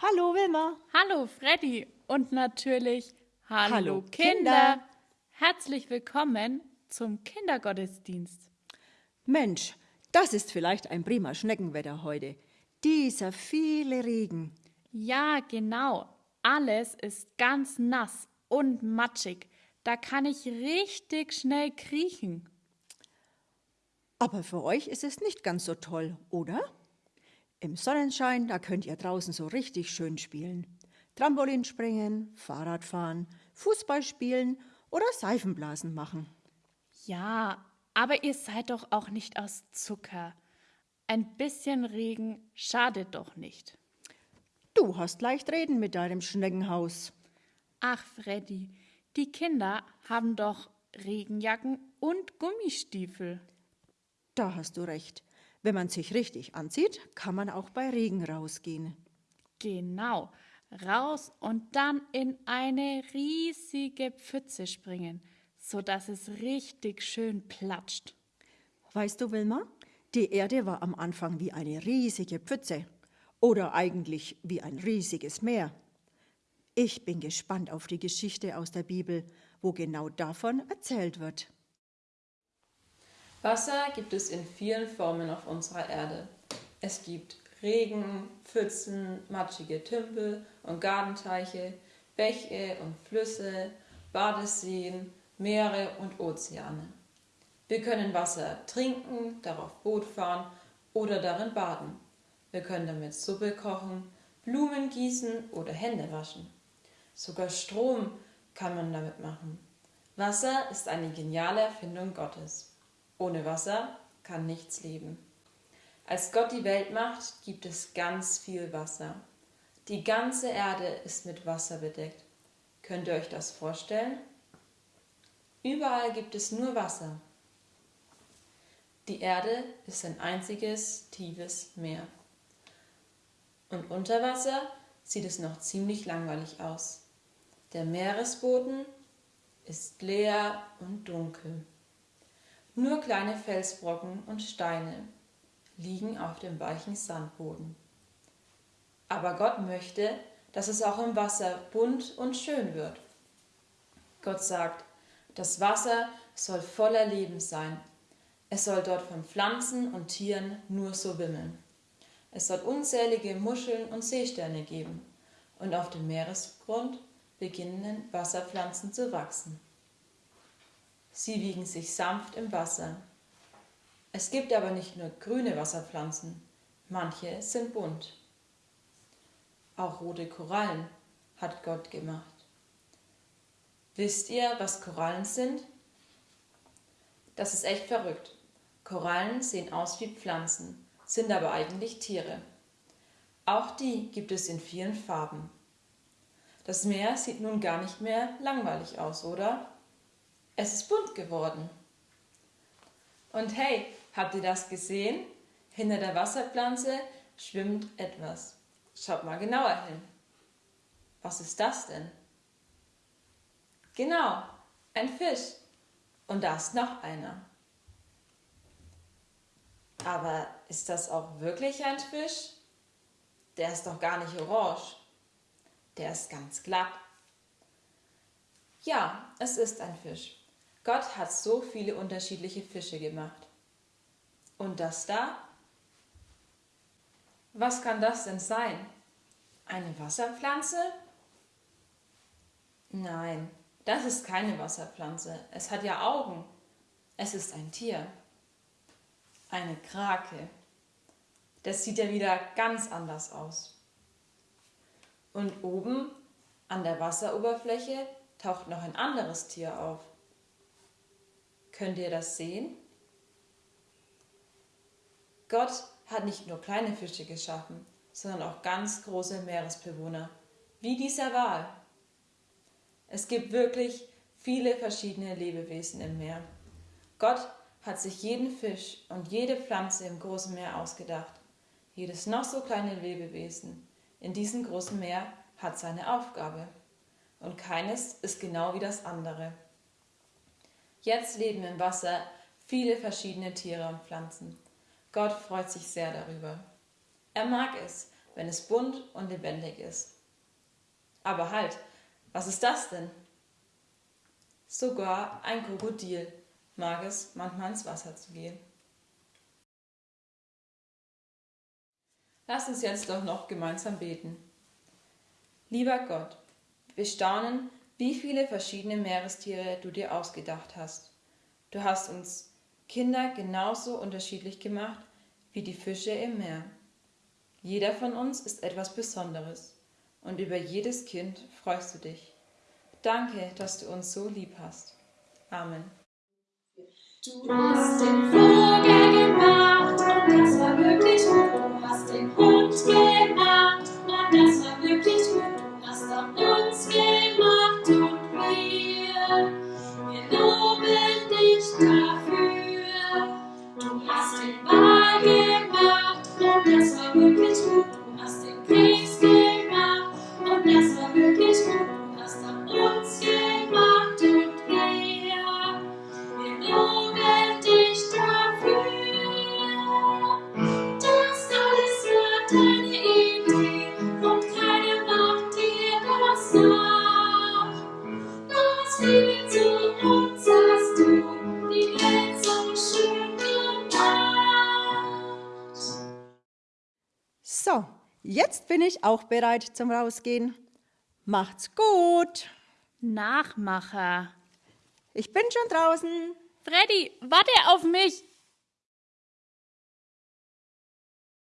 Hallo Wilma. Hallo Freddy und natürlich Hallo, Hallo, Kinder. Kinder. Herzlich willkommen zum Kindergottesdienst. Mensch, das ist vielleicht ein prima Schneckenwetter heute. Dieser viele Regen. Ja, genau. Alles ist ganz nass und matschig. Da kann ich richtig schnell kriechen. Aber für euch ist es nicht ganz so toll, oder? Im Sonnenschein, da könnt ihr draußen so richtig schön spielen. Trampolin springen, Fahrrad fahren, Fußball spielen oder Seifenblasen machen. Ja, aber ihr seid doch auch nicht aus Zucker. Ein bisschen Regen schadet doch nicht. Du hast leicht reden mit deinem Schneckenhaus. Ach, Freddy, die Kinder haben doch Regenjacken und Gummistiefel. Da hast du recht. Wenn man sich richtig anzieht, kann man auch bei Regen rausgehen. Genau, raus und dann in eine riesige Pfütze springen, sodass es richtig schön platscht. Weißt du, Wilma, die Erde war am Anfang wie eine riesige Pfütze oder eigentlich wie ein riesiges Meer. Ich bin gespannt auf die Geschichte aus der Bibel, wo genau davon erzählt wird. Wasser gibt es in vielen Formen auf unserer Erde. Es gibt Regen, Pfützen, matschige Tümpel und Gartenteiche, Bäche und Flüsse, Badeseen, Meere und Ozeane. Wir können Wasser trinken, darauf Boot fahren oder darin baden. Wir können damit Suppe kochen, Blumen gießen oder Hände waschen. Sogar Strom kann man damit machen. Wasser ist eine geniale Erfindung Gottes. Ohne Wasser kann nichts leben. Als Gott die Welt macht, gibt es ganz viel Wasser. Die ganze Erde ist mit Wasser bedeckt. Könnt ihr euch das vorstellen? Überall gibt es nur Wasser. Die Erde ist ein einziges tiefes Meer. Und unter Wasser sieht es noch ziemlich langweilig aus. Der Meeresboden ist leer und dunkel. Nur kleine Felsbrocken und Steine liegen auf dem weichen Sandboden. Aber Gott möchte, dass es auch im Wasser bunt und schön wird. Gott sagt, das Wasser soll voller Leben sein. Es soll dort von Pflanzen und Tieren nur so wimmeln. Es soll unzählige Muscheln und Seesterne geben, und auf dem Meeresgrund beginnen Wasserpflanzen zu wachsen. Sie wiegen sich sanft im Wasser. Es gibt aber nicht nur grüne Wasserpflanzen, manche sind bunt. Auch rote Korallen hat Gott gemacht. Wisst ihr, was Korallen sind? Das ist echt verrückt. Korallen sehen aus wie Pflanzen, sind aber eigentlich Tiere. Auch die gibt es in vielen Farben. Das Meer sieht nun gar nicht mehr langweilig aus, oder? Es ist bunt geworden. Und hey, habt ihr das gesehen? Hinter der Wasserpflanze schwimmt etwas. Schaut mal genauer hin. Was ist das denn? Genau, ein Fisch. Und da ist noch einer. Aber ist das auch wirklich ein Fisch? Der ist doch gar nicht orange. Der ist ganz glatt. Ja, es ist ein Fisch. Gott hat so viele unterschiedliche Fische gemacht. Und das da? Was kann das denn sein? Eine Wasserpflanze? Nein, das ist keine Wasserpflanze. Es hat ja Augen. Es ist ein Tier. Eine Krake. Das sieht ja wieder ganz anders aus. Und oben an der Wasseroberfläche taucht noch ein anderes Tier auf. Könnt ihr das sehen? Gott hat nicht nur kleine Fische geschaffen, sondern auch ganz große Meeresbewohner, wie dieser Wal. Es gibt wirklich viele verschiedene Lebewesen im Meer. Gott hat sich jeden Fisch und jede Pflanze im großen Meer ausgedacht. Jedes noch so kleine Lebewesen in diesem großen Meer hat seine Aufgabe. Und keines ist genau wie das andere. Jetzt leben im Wasser viele verschiedene Tiere und Pflanzen. Gott freut sich sehr darüber. Er mag es, wenn es bunt und lebendig ist. Aber halt, was ist das denn? Sogar ein Krokodil mag es, manchmal ins Wasser zu gehen. Lass uns jetzt doch noch gemeinsam beten. Lieber Gott, wir staunen, wie viele verschiedene Meerestiere du dir ausgedacht hast. Du hast uns Kinder genauso unterschiedlich gemacht wie die Fische im Meer. Jeder von uns ist etwas Besonderes und über jedes Kind freust du dich. Danke, dass du uns so lieb hast. Amen. Du hast So, jetzt bin ich auch bereit zum Rausgehen. Macht's gut. Nachmacher. Ich bin schon draußen. Freddy, warte auf mich.